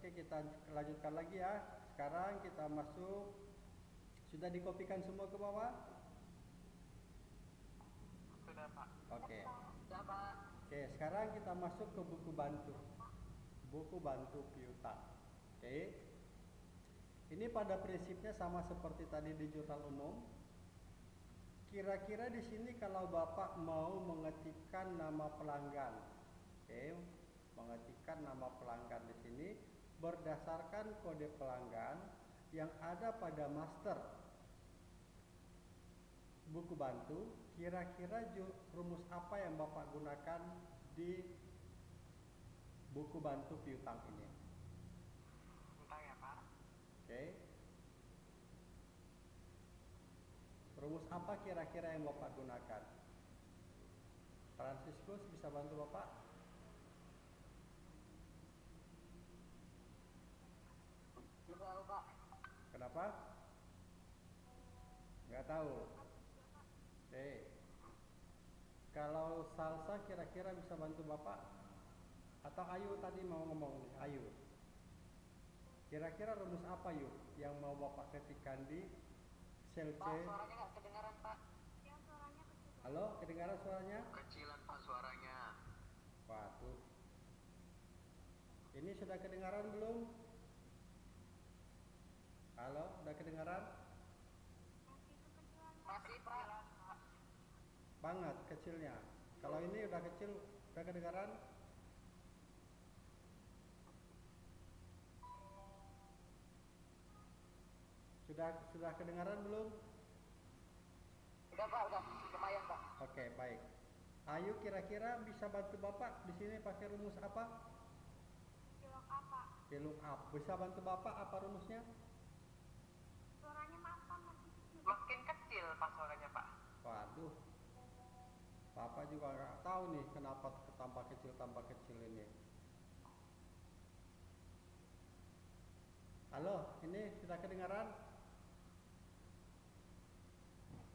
Oke, kita lanjutkan lagi ya. Sekarang kita masuk. Sudah dikopikan semua ke bawah? Sudah Pak. Oke. Sudah Pak. Oke, sekarang kita masuk ke buku bantu. Buku bantu piutang. Oke. Ini pada prinsipnya sama seperti tadi di jurnal umum. Kira-kira di sini kalau Bapak mau mengetikkan nama pelanggan. Oke, mengetikkan nama pelanggan di sini berdasarkan kode pelanggan yang ada pada master buku bantu, kira-kira rumus apa yang Bapak gunakan di buku bantu piutang ini? Bentar ya Pak. Oke. Rumus apa kira-kira yang Bapak gunakan? Franciscus bisa bantu Bapak? Belum tahu Pak. Kenapa? Nggak tahu. Oke. Kalau salsa kira-kira bisa bantu Bapak? Atau Ayu tadi mau ngomong nih, Ayu. Kira-kira rumus apa yuk yang mau Bapak ketikkan di sel C? Pak, suaranya nggak kedengaran Pak. Halo, kedengaran suaranya? Kecilan Pak suaranya. Waduh. Ini sudah kedengaran belum? Halo, sudah kedengaran? Masih Pak. Banget kecilnya. Kalau ini udah kecil, udah kedengaran? Sudah sudah kedengaran belum? Udah Pak, udah. Lumayan Pak. Oke, baik. Ayu kira-kira bisa bantu Bapak di sini pakai rumus apa? Piluk up. Bisa bantu Bapak apa rumusnya? Makin kecil Pak suaranya Pak. Waduh. Bapak juga nggak tahu nih kenapa tambah kecil tambah kecil ini. Halo, ini sudah kedengaran?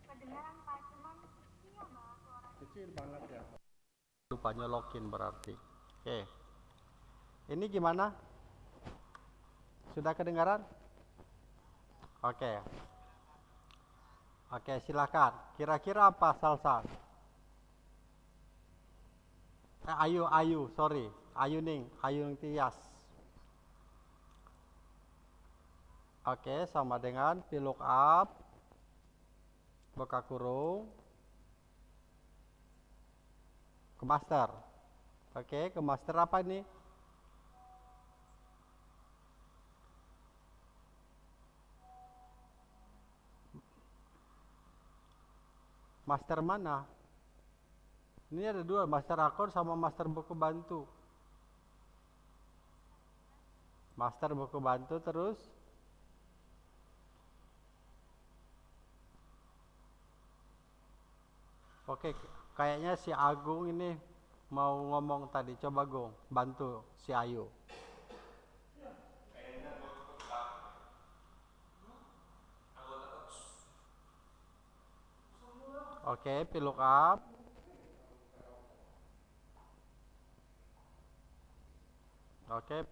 Kedengaran Pak, cuman kecil suaranya. Kecil banget ya. Lupa nyolokin berarti. Oke. Ini gimana? Sudah kedengaran? Oke. Oke, silakan. Kira-kira apa salsa? Eh, ayu, ayu, sorry. Ayu Ning, Ayu Ning Tias. Oke, sama dengan piluk up, buka kurung, ke master. Oke, ke master apa ini? Master mana? Ini ada dua, master akun sama master buku bantu. Master buku bantu terus Oke, kayaknya si Agung ini mau ngomong tadi. Coba Gung, bantu si Ayu. Oke, piluk up. Oke,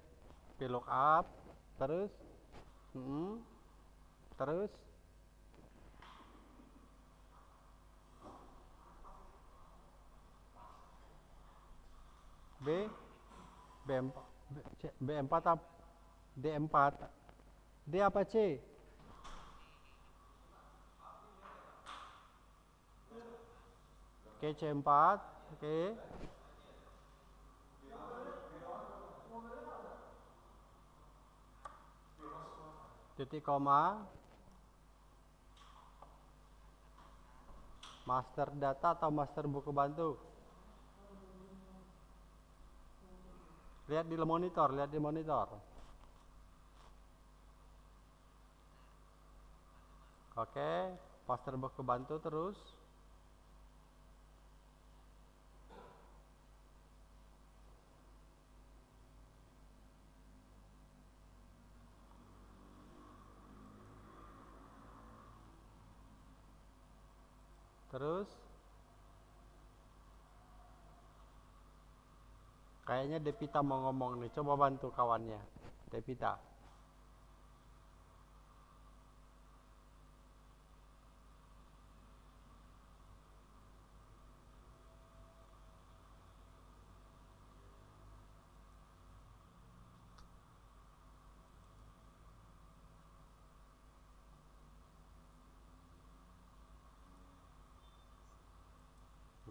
piluk up. Terus, Mm-mm. terus. B B4 C- B4 apa D4 D apa C Oke C4 Oke titik koma master data atau master buku bantu Lihat di monitor, lihat di monitor. Oke, master buku bantu terus. Kayaknya Devita mau ngomong nih, coba bantu kawannya. Devita.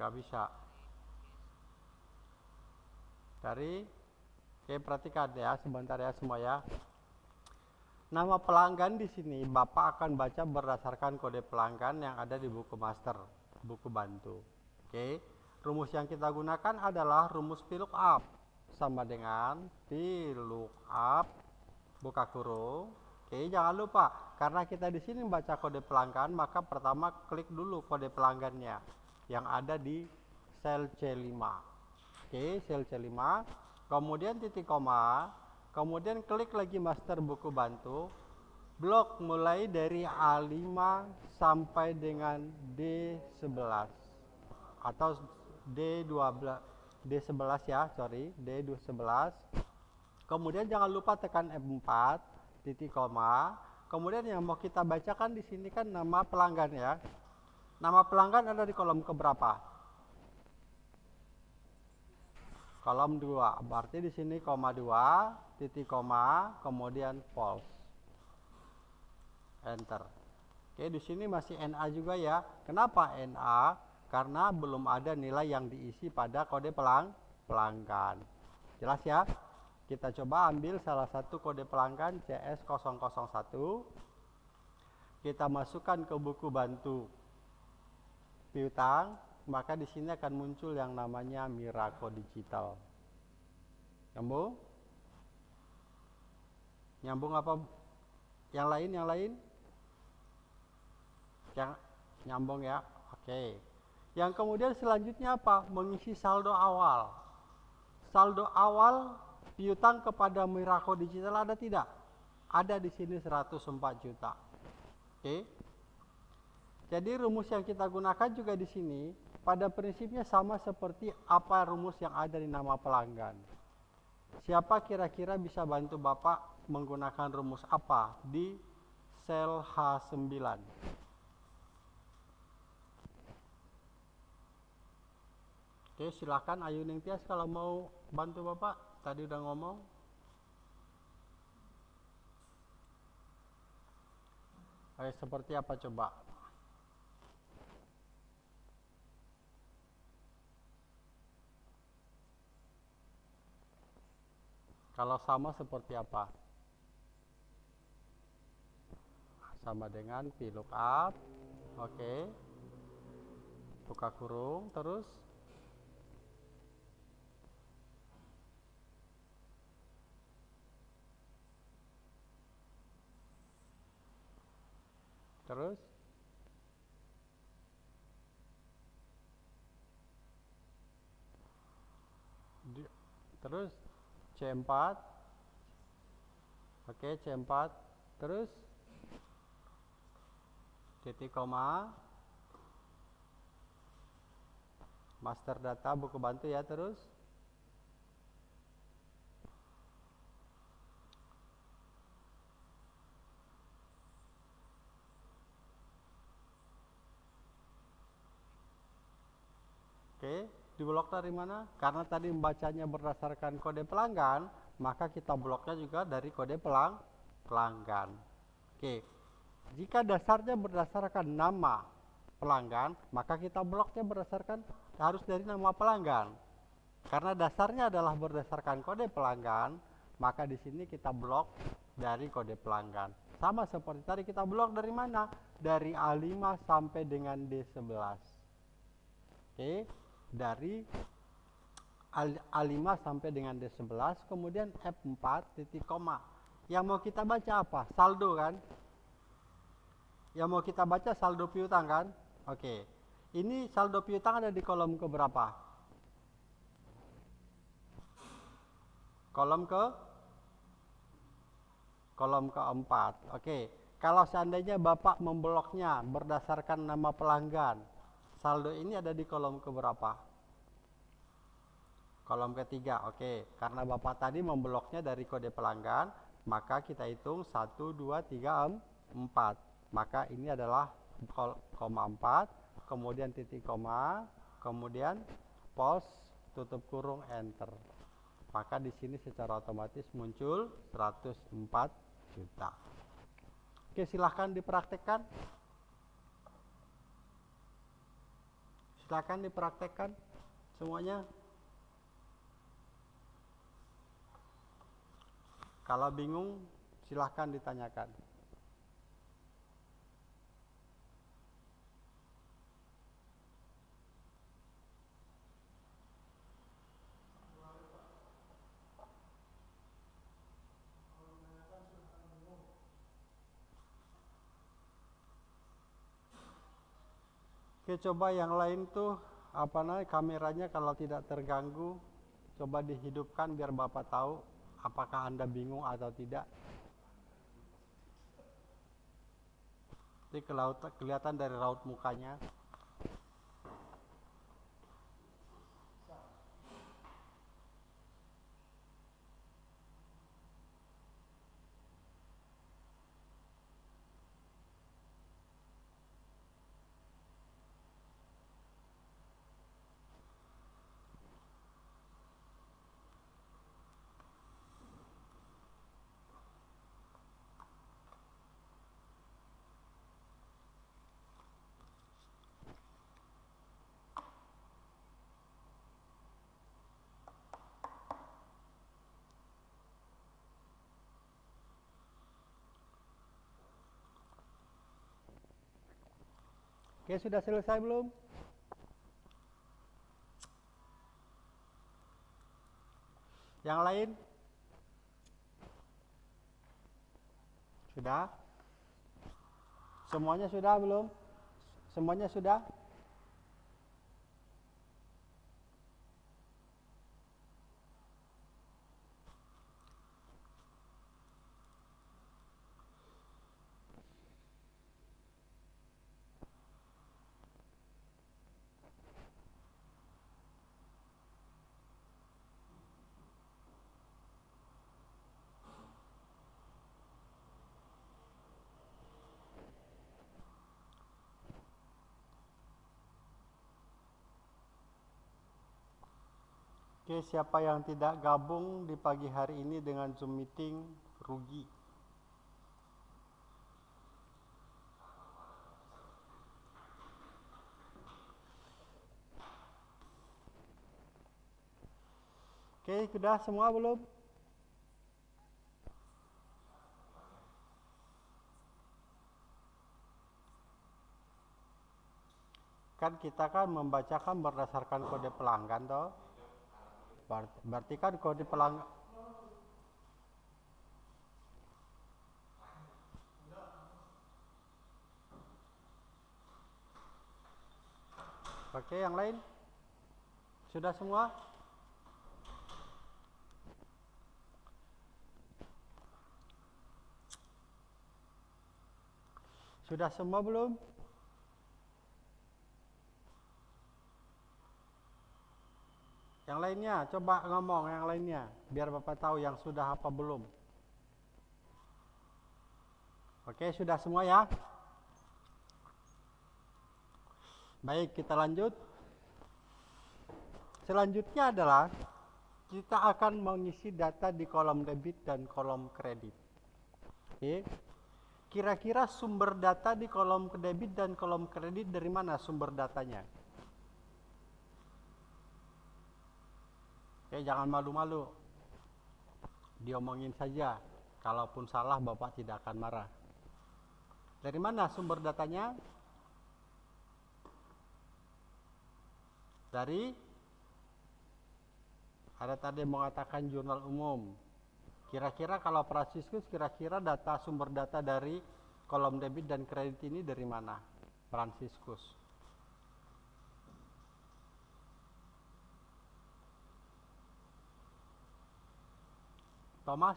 nggak bisa dari oke perhatikan ya sebentar ya semua ya. Nama pelanggan di sini bapak akan baca berdasarkan kode pelanggan yang ada di buku master buku bantu. Oke rumus yang kita gunakan adalah rumus VLOOKUP sama dengan VLOOKUP buka kurung oke jangan lupa karena kita di sini membaca kode pelanggan maka pertama klik dulu kode pelanggannya yang ada di sel C5 oke sel C5 kemudian titik koma. Kemudian klik lagi master buku bantu. Blok mulai dari A5 sampai dengan D11 atau D12 D11 ya sorry D11 kemudian jangan lupa tekan F4 titik koma. Kemudian yang mau kita bacakan di sini kan nama pelanggan ya. Nama pelanggan ada di kolom keberapa? Kolom 2. Berarti di sini koma 2, titik koma, kemudian false. Enter. Oke, di sini masih NA juga ya. Kenapa NA? Karena belum ada nilai yang diisi pada kode pelang pelanggan. Jelas ya? Kita coba ambil salah satu kode pelanggan CS001. Kita masukkan ke buku bantu piutang, maka di sini akan muncul yang namanya Miraco Digital. Nyambung? Nyambung apa? Yang lain, yang lain? Yang nyambung ya. Oke. Yang kemudian selanjutnya apa? Mengisi saldo awal. Saldo awal piutang kepada Miraco Digital ada tidak? Ada di sini 104 juta. Oke. Jadi rumus yang kita gunakan juga di sini pada prinsipnya sama seperti apa rumus yang ada di nama pelanggan. Siapa kira-kira bisa bantu Bapak menggunakan rumus apa di sel H9? Oke, silakan Ayu Ningtyas kalau mau bantu Bapak. Tadi udah ngomong. Oke, seperti apa coba? Kalau sama seperti apa? Sama dengan VLOOKUP. Oke. Okay. Buka kurung terus Terus terus C4 oke C4 terus? Titik koma. Master data buku bantu ya terus? Oke, di blok dari mana? Karena tadi membacanya berdasarkan kode pelanggan, maka kita bloknya juga dari kode pelang pelanggan. Oke. Jika dasarnya berdasarkan nama pelanggan, maka kita bloknya berdasarkan harus dari nama pelanggan. Karena dasarnya adalah berdasarkan kode pelanggan, maka di sini kita blok dari kode pelanggan. Sama seperti tadi kita blok dari mana? Dari A5 sampai dengan D11. Oke dari A5 sampai dengan D11 kemudian F4 titik koma. Yang mau kita baca apa? Saldo kan? Yang mau kita baca saldo piutang kan? Oke. Ini saldo piutang ada di kolom ke berapa kolom ke? Kolom keempat. Oke. Kalau seandainya Bapak membloknya berdasarkan nama pelanggan saldo ini ada di kolom keberapa? Kolom ketiga, oke. Karena Bapak tadi membloknya dari kode pelanggan, maka kita hitung 1, 2, 3, 4 maka ini adalah koma 4 kemudian titik koma kemudian pos tutup kurung enter maka di sini secara otomatis muncul 104 juta oke silahkan dipraktekkan silahkan dipraktekkan? Semuanya? Kalau bingung silahkan ditanyakan Oke coba yang lain tuh apa namanya kameranya kalau tidak terganggu coba dihidupkan biar bapak tahu apakah anda bingung atau tidak. Jadi kelihatan dari raut mukanya. Oke sudah selesai belum? Yang lain? Sudah? Semuanya sudah belum? Semuanya sudah? Oke, siapa yang tidak gabung di pagi hari ini dengan Zoom meeting rugi. Oke, sudah semua belum? Kan kita kan membacakan berdasarkan kode pelanggan toh. Ber- Berarti kan kode pelanggan Oke, yang lain? Sudah semua? Sudah semua belum? Yang lainnya, coba ngomong yang lainnya, biar Bapak tahu yang sudah apa belum. Oke, sudah semua ya? Baik, kita lanjut. Selanjutnya adalah kita akan mengisi data di kolom debit dan kolom kredit. Oke. Kira-kira sumber data di kolom debit dan kolom kredit dari mana sumber datanya? Oke, jangan malu-malu. Diomongin saja. Kalaupun salah, Bapak tidak akan marah. Dari mana sumber datanya? Dari ada tadi mengatakan jurnal umum. Kira-kira kalau Franciscus kira-kira data sumber data dari kolom debit dan kredit ini dari mana? Franciscus. Thomas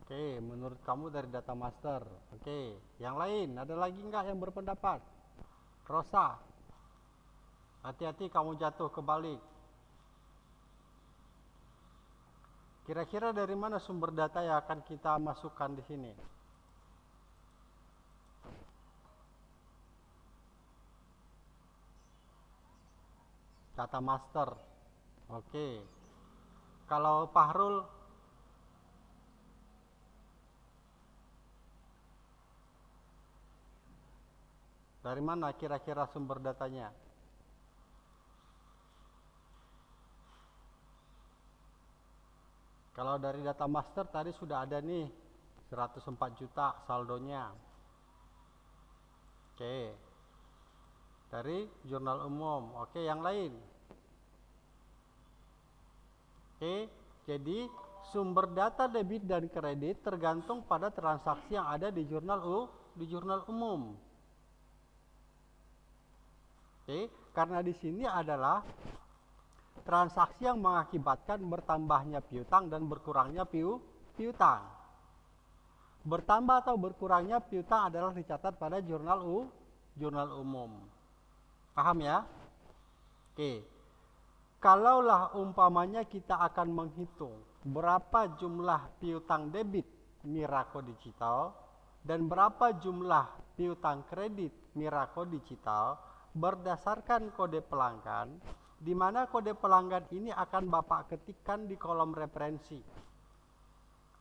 Oke, menurut kamu dari data master. Oke, yang lain ada lagi enggak yang berpendapat? Rosa, hati-hati kamu jatuh ke balik. Kira-kira dari mana sumber data yang akan kita masukkan di sini? Data master. Oke. Kalau Fahrul Dari mana kira-kira sumber datanya? Kalau dari data master tadi sudah ada nih 104 juta saldonya. Oke. Dari jurnal umum. Oke, yang lain. Oke, jadi sumber data debit dan kredit tergantung pada transaksi yang ada di jurnal U, di jurnal umum. Oke, karena di sini adalah transaksi yang mengakibatkan bertambahnya piutang dan berkurangnya piu, piutang. Bertambah atau berkurangnya piutang adalah dicatat pada jurnal U, jurnal umum. Paham ya? Oke. Kalaulah umpamanya kita akan menghitung berapa jumlah piutang debit Mirako Digital dan berapa jumlah piutang kredit Mirako Digital, berdasarkan kode pelanggan, di mana kode pelanggan ini akan Bapak ketikkan di kolom referensi.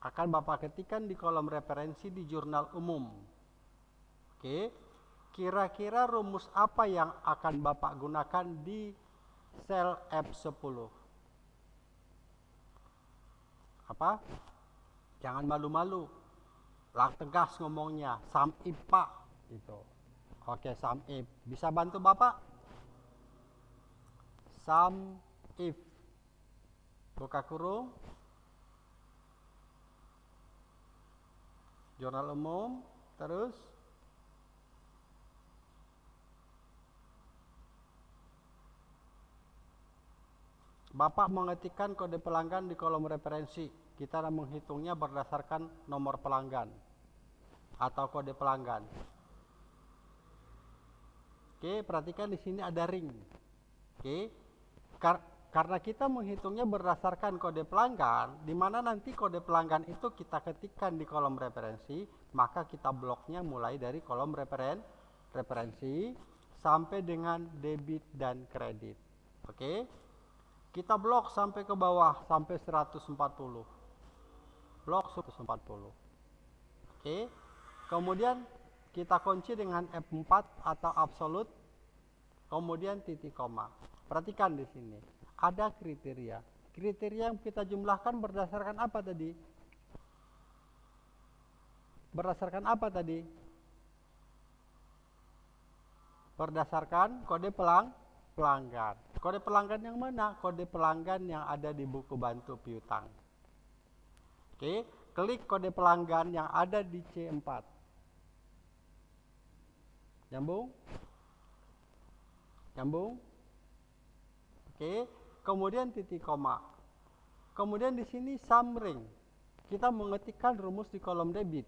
Akan Bapak ketikkan di kolom referensi di jurnal umum. Oke, kira-kira rumus apa yang akan Bapak gunakan di sel F10? Apa? Jangan malu-malu. Lah tegas ngomongnya, sam IPA gitu. Oke, sum if. Bisa bantu Bapak? Sum if. Buka kurung. Jurnal umum. Terus. Bapak mengetikkan kode pelanggan di kolom referensi. Kita menghitungnya berdasarkan nomor pelanggan atau kode pelanggan. Oke, perhatikan di sini ada ring. Oke. Kar karena kita menghitungnya berdasarkan kode pelanggan, di mana nanti kode pelanggan itu kita ketikkan di kolom referensi, maka kita bloknya mulai dari kolom referen referensi sampai dengan debit dan kredit. Oke. Kita blok sampai ke bawah sampai 140. Blok 140. Oke. Kemudian kita kunci dengan F4 atau absolut kemudian titik koma. Perhatikan di sini. Ada kriteria. Kriteria yang kita jumlahkan berdasarkan apa tadi? Berdasarkan apa tadi? Berdasarkan kode pelang pelanggan. Kode pelanggan yang mana? Kode pelanggan yang ada di buku bantu piutang. Oke, klik kode pelanggan yang ada di C4. Nyambung? Nyambung? Oke, kemudian titik koma. Kemudian di sini summary. Kita mengetikkan rumus di kolom debit.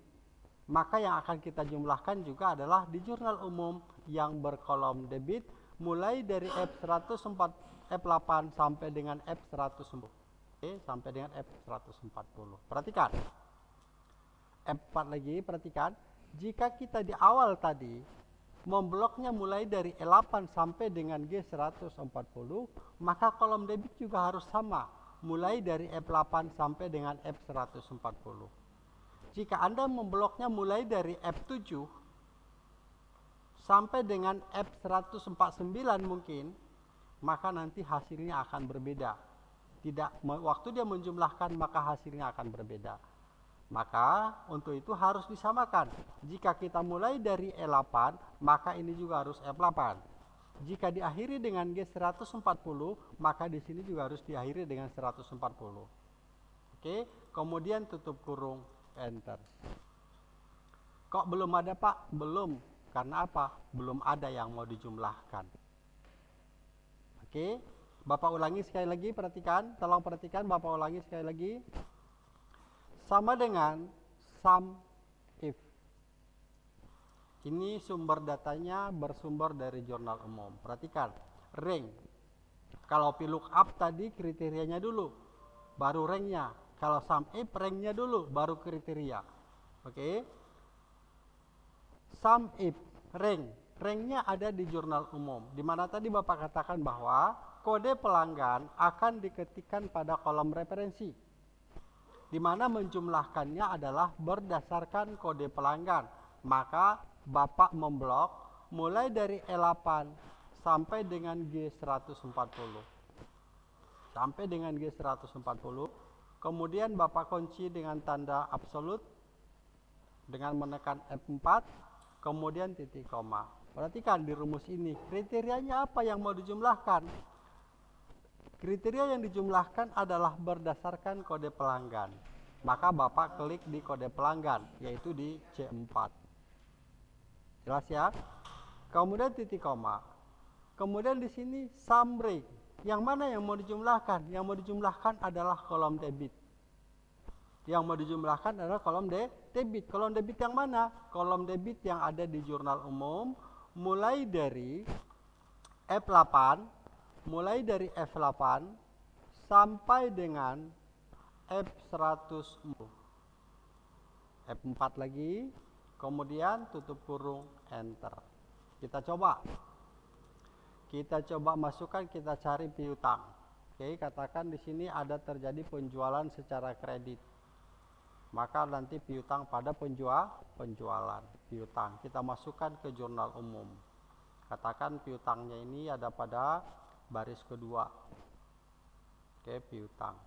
Maka yang akan kita jumlahkan juga adalah di jurnal umum yang berkolom debit mulai dari F104 F8 sampai dengan F110. Oke, sampai dengan F140. Perhatikan. F4 lagi, perhatikan. Jika kita di awal tadi membloknya mulai dari E8 sampai dengan G140, maka kolom debit juga harus sama, mulai dari F8 sampai dengan F140. Jika Anda membloknya mulai dari F7 sampai dengan F149 mungkin, maka nanti hasilnya akan berbeda. Tidak waktu dia menjumlahkan maka hasilnya akan berbeda. Maka untuk itu harus disamakan. Jika kita mulai dari E8, maka ini juga harus F8. Jika diakhiri dengan G140, maka di sini juga harus diakhiri dengan 140. Oke, kemudian tutup kurung enter. Kok belum ada Pak? Belum. Karena apa? Belum ada yang mau dijumlahkan. Oke, Bapak ulangi sekali lagi, perhatikan. Tolong perhatikan, Bapak ulangi sekali lagi sama dengan sum if. Ini sumber datanya bersumber dari jurnal umum. Perhatikan, ring. Kalau up tadi kriterianya dulu, baru ringnya. Kalau sum if ranknya dulu baru kriteria. Oke. Sum if rank. Ranknya ada di jurnal umum. Di mana tadi Bapak katakan bahwa kode pelanggan akan diketikkan pada kolom referensi. Di mana menjumlahkannya adalah berdasarkan kode pelanggan. Maka Bapak memblok mulai dari E8 sampai dengan G140. Sampai dengan G140. Kemudian Bapak kunci dengan tanda absolut dengan menekan F4 kemudian titik koma. Perhatikan di rumus ini kriterianya apa yang mau dijumlahkan. Kriteria yang dijumlahkan adalah berdasarkan kode pelanggan. Maka Bapak klik di kode pelanggan yaitu di C4. Jelas ya? Kemudian titik koma. Kemudian di sini sum break. Yang mana yang mau dijumlahkan? Yang mau dijumlahkan adalah kolom debit. Yang mau dijumlahkan adalah kolom de debit. Kolom debit yang mana? Kolom debit yang ada di jurnal umum mulai dari F8, mulai dari F8 sampai dengan F100. F4 lagi, kemudian tutup kurung enter. Kita coba. Kita coba masukkan, kita cari piutang. Oke, katakan di sini ada terjadi penjualan secara kredit maka nanti piutang pada penjual penjualan piutang. Kita masukkan ke jurnal umum. Katakan piutangnya ini ada pada baris kedua. Oke piutang.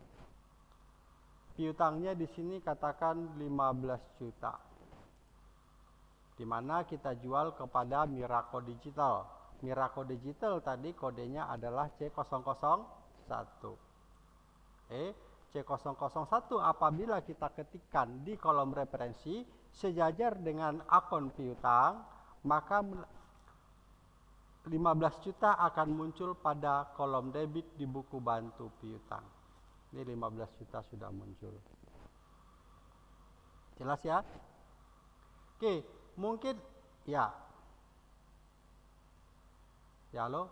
Piutangnya di sini katakan 15 juta. Di mana kita jual kepada Miraco Digital. Miraco Digital tadi kodenya adalah C001 eh C001 apabila kita ketikkan di kolom referensi sejajar dengan akun piutang maka 15 juta akan muncul pada kolom debit di buku bantu piutang. Ini 15 juta sudah muncul. Jelas ya? Oke, mungkin ya. Ya halo?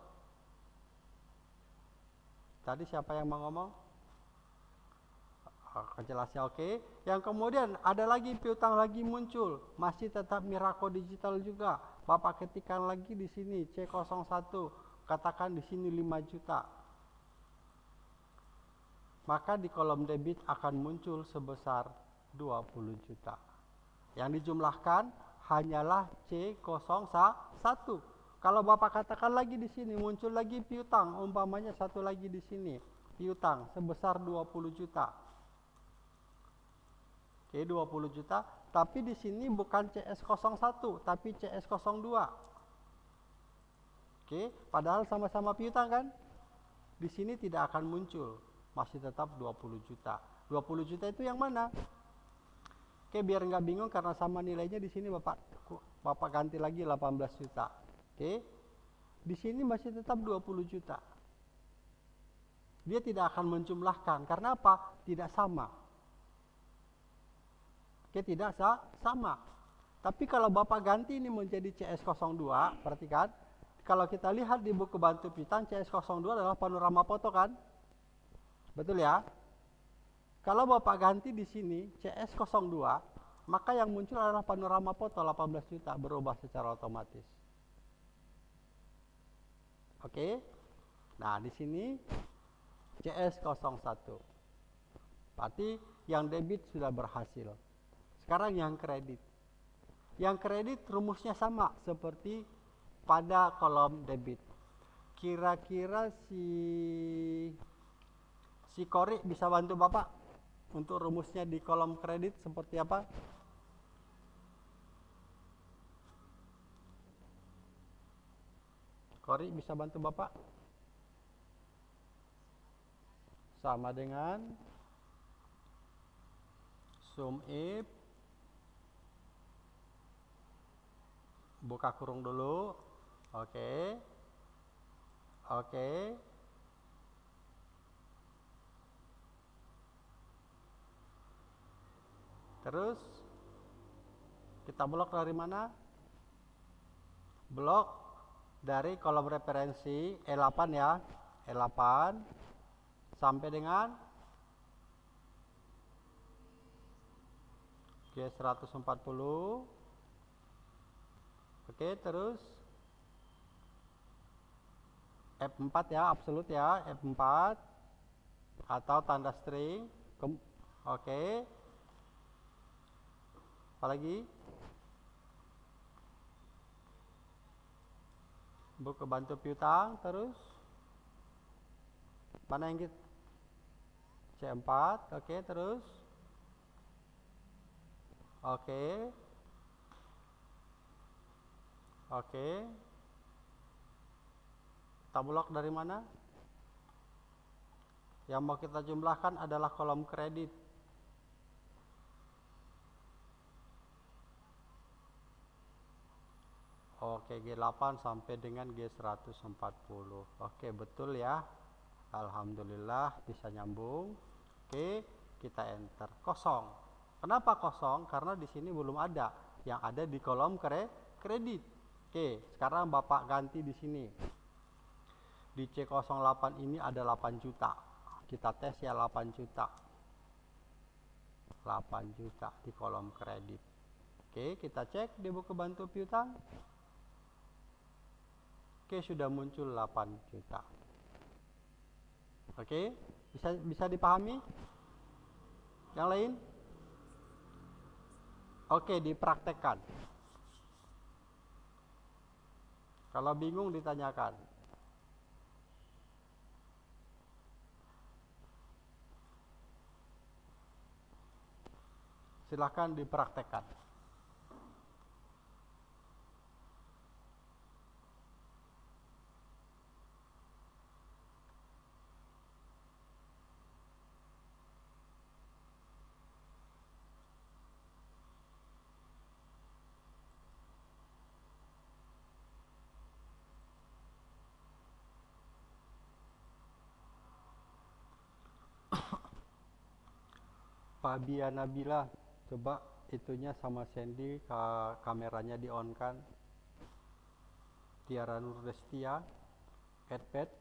Tadi siapa yang mau ngomong? Jelasnya oke. Okay. Yang kemudian ada lagi piutang lagi muncul, masih tetap Miraco Digital juga. Bapak ketikkan lagi di sini C01, katakan di sini 5 juta. Maka di kolom debit akan muncul sebesar 20 juta. Yang dijumlahkan hanyalah C01. Kalau Bapak katakan lagi di sini muncul lagi piutang, umpamanya satu lagi di sini, piutang sebesar 20 juta Oke, 20 juta. Tapi di sini bukan CS01, tapi CS02. Oke, padahal sama-sama piutang kan? Di sini tidak akan muncul, masih tetap 20 juta. 20 juta itu yang mana? Oke, biar nggak bingung karena sama nilainya di sini Bapak Bapak ganti lagi 18 juta. Oke. Di sini masih tetap 20 juta. Dia tidak akan menjumlahkan karena apa? Tidak sama. Oke, tidak sama. Tapi kalau Bapak ganti ini menjadi CS02, perhatikan, kalau kita lihat di buku bantu piutang CS02 adalah panorama foto kan? Betul ya? Kalau Bapak ganti di sini CS02, maka yang muncul adalah panorama foto 18 juta berubah secara otomatis. Oke. Nah, di sini CS01. Berarti yang debit sudah berhasil. Sekarang yang kredit. Yang kredit rumusnya sama seperti pada kolom debit. Kira-kira si si Kori bisa bantu Bapak untuk rumusnya di kolom kredit seperti apa? Kori bisa bantu Bapak? Sama dengan sum if buka kurung dulu. Oke. Oke. Terus kita blok dari mana? Blok dari kolom referensi E8 ya. E8 sampai dengan G 140 oke terus. F4 ya absolut ya F4 atau tanda string. Kem- oke. Apalagi buku bantu piutang terus. Mana yang kita C4 oke terus. Oke oke. Tabulok dari mana? Yang mau kita jumlahkan adalah kolom kredit. Oke G8 sampai dengan G140 Oke betul ya. Alhamdulillah bisa nyambung. Oke kita enter. Kosong. Kenapa kosong? Karena di sini belum ada. Yang ada di kolom kre kredit Oke sekarang Bapak ganti di sini Di C08 ini ada 8 juta Kita tes ya 8 juta 8 juta di kolom kredit Oke kita cek di buku bantu piutang Oke, sudah muncul 8 juta. Oke, bisa bisa dipahami? Yang lain? Oke, dipraktekkan. Kalau bingung ditanyakan. Silahkan dipraktekkan. Fabia Nabila coba itunya sama Sandy ka kameranya di on kan Tiara Nurdestia Edpet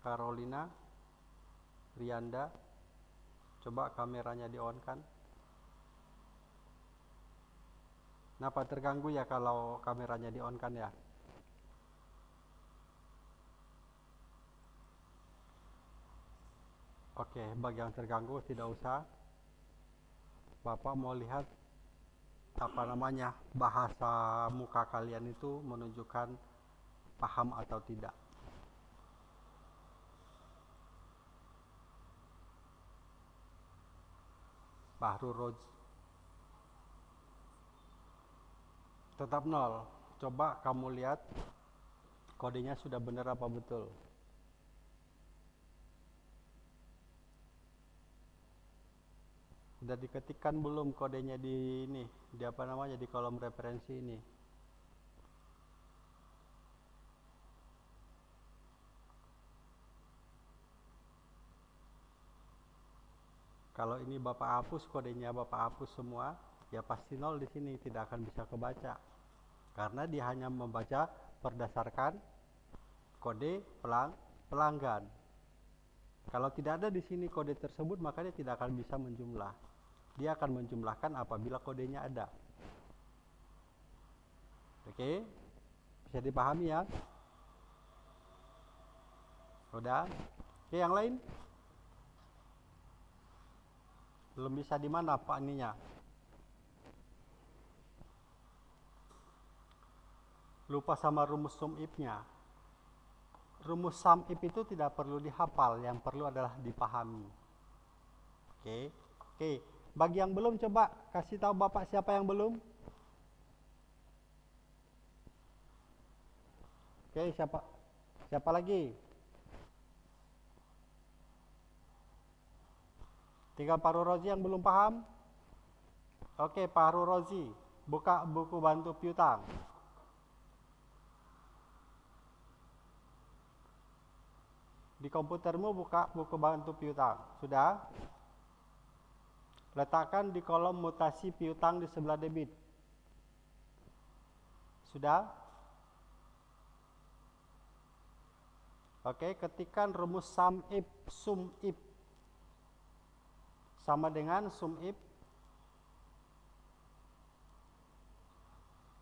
Carolina Rianda. Coba kameranya di on kan Kenapa terganggu ya kalau kameranya di on kan ya? Oke, bagi yang terganggu tidak usah Bapak mau lihat apa namanya bahasa muka kalian itu menunjukkan paham atau tidak. Bahru Roj tetap nol. Coba kamu lihat kodenya sudah benar apa betul. Sudah diketikkan belum kodenya di ini, di apa namanya di kolom referensi ini? Kalau ini Bapak hapus kodenya Bapak hapus semua, ya pasti nol di sini tidak akan bisa kebaca. Karena dia hanya membaca berdasarkan kode pelang pelanggan. Kalau tidak ada di sini kode tersebut, maka dia tidak akan bisa menjumlah. Dia akan menjumlahkan apabila kodenya ada. Oke, bisa dipahami ya? Udah? Oke, yang lain? Belum bisa di mana Pak ininya? Lupa sama rumus sum if-nya. Rumus sum if itu tidak perlu dihafal, yang perlu adalah dipahami. Oke. Oke, bagi yang belum coba kasih tahu Bapak siapa yang belum? Oke, siapa? Siapa lagi? Tiga Paru Rozi yang belum paham? Oke, Paru Rozi, buka buku bantu piutang. Di komputermu buka buku bantu piutang. Sudah? Letakkan di kolom mutasi piutang di sebelah debit. Sudah? Oke, ketikkan rumus sum if sum if sama dengan sum if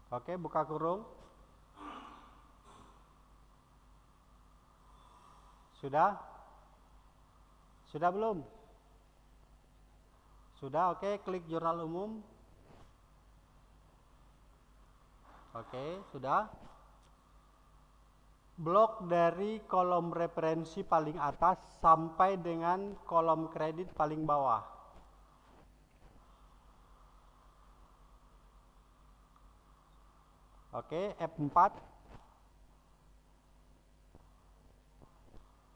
Oke, buka kurung. Sudah? Sudah belum? Sudah, oke, klik jurnal umum. Oke, sudah. Blok dari kolom referensi paling atas sampai dengan kolom kredit paling bawah. Oke, F4.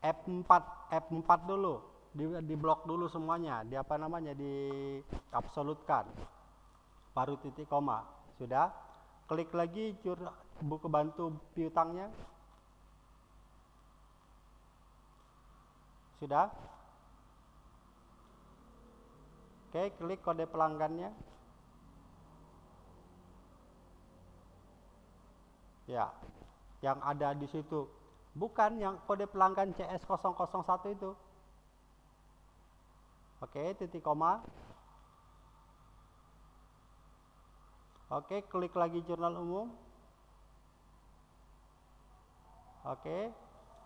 F4, F4 dulu. Di, di blok dulu semuanya. Di apa namanya? Di absolutkan. Baru titik koma. Sudah? Klik lagi buku bantu piutangnya. Sudah? Oke, klik kode pelanggannya. Ya, yang ada di situ. Bukan yang kode pelanggan CS001 itu. Oke, titik koma. Oke, klik lagi jurnal umum. Oke,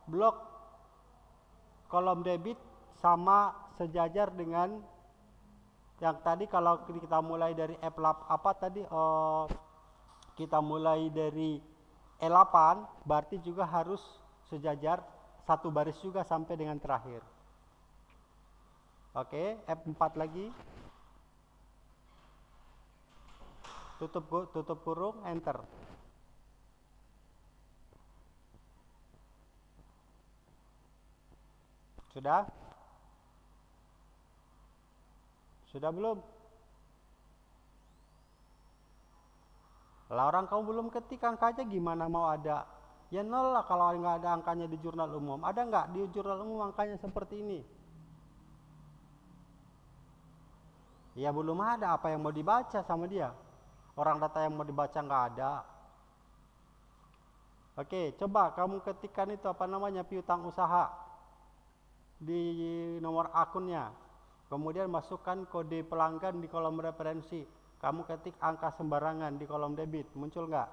blok kolom debit sama sejajar dengan yang tadi kalau kita mulai dari F8 apa tadi oh, kita mulai dari E8 berarti juga harus sejajar satu baris juga sampai dengan terakhir. Oke, F4 lagi. Tutup tutup kurung, enter. Sudah? Sudah belum? Lah orang kamu belum ketik angkanya gimana mau ada? Ya nol lah kalau nggak ada angkanya di jurnal umum. Ada nggak di jurnal umum angkanya seperti ini? Ya belum ada apa yang mau dibaca sama dia. Orang data yang mau dibaca nggak ada. Oke, coba kamu ketikkan itu apa namanya piutang usaha di nomor akunnya. Kemudian masukkan kode pelanggan di kolom referensi kamu ketik angka sembarangan di kolom debit, muncul nggak?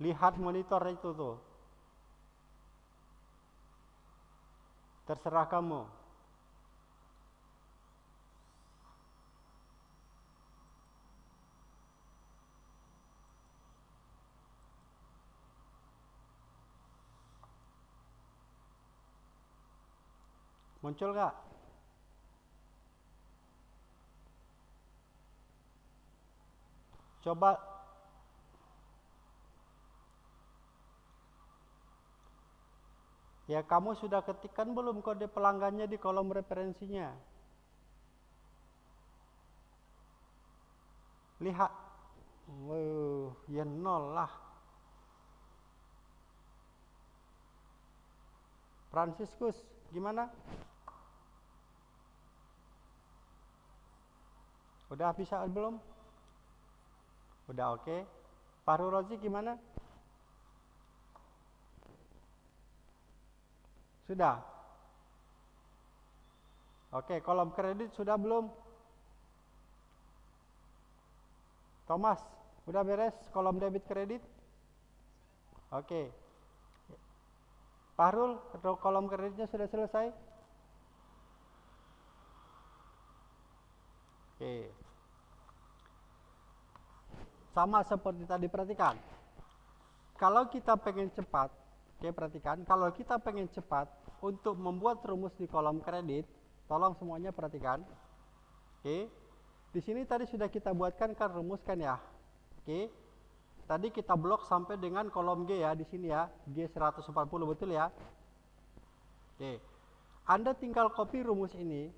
Lihat monitor itu tuh. Terserah kamu. Muncul nggak? Coba Ya kamu sudah ketikkan belum kode pelanggannya di kolom referensinya? Lihat. Wow, ya nol lah. Franciscus, gimana? Udah bisa belum? Udah oke. Okay. Paru Rozi gimana? Sudah. Oke, kolom kredit sudah belum? Thomas, udah beres kolom debit kredit? Oke. Pahrul, kolom kreditnya sudah selesai? Oke. Sama seperti tadi perhatikan. Kalau kita pengen cepat, oke perhatikan, kalau kita pengen cepat untuk membuat rumus di kolom kredit, tolong semuanya perhatikan. Oke. Di sini tadi sudah kita buatkan kan rumus kan ya. Oke. Tadi kita blok sampai dengan kolom G ya di sini ya. G 140 betul ya. Oke. Anda tinggal copy rumus ini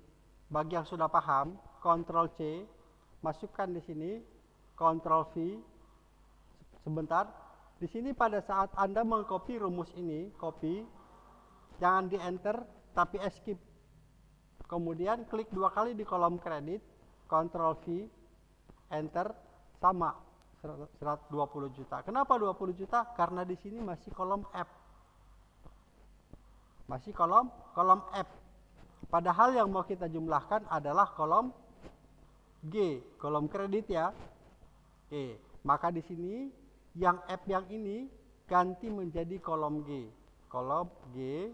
bagi yang sudah paham Ctrl C, masukkan di sini, Ctrl V, sebentar. Di sini pada saat Anda mengcopy rumus ini, copy, jangan di enter, tapi escape. Kemudian klik dua kali di kolom kredit, Ctrl V, enter, sama 120 juta. Kenapa 20 juta? Karena di sini masih kolom F. Masih kolom kolom F. Padahal yang mau kita jumlahkan adalah kolom G, kolom kredit ya. Oke, maka di sini yang F yang ini ganti menjadi kolom G. Kolom G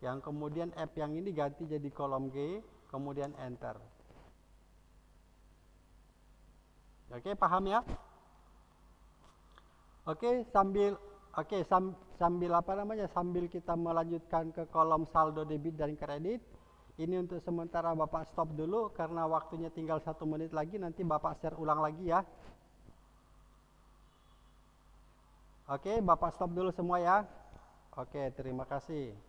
yang kemudian F yang ini ganti jadi kolom G, kemudian enter. Oke, paham ya? Oke, sambil oke sam, sambil apa namanya? Sambil kita melanjutkan ke kolom saldo debit dan kredit, ini untuk sementara Bapak stop dulu karena waktunya tinggal satu menit lagi. Nanti Bapak share ulang lagi ya. Oke, Bapak stop dulu semua ya. Oke, terima kasih.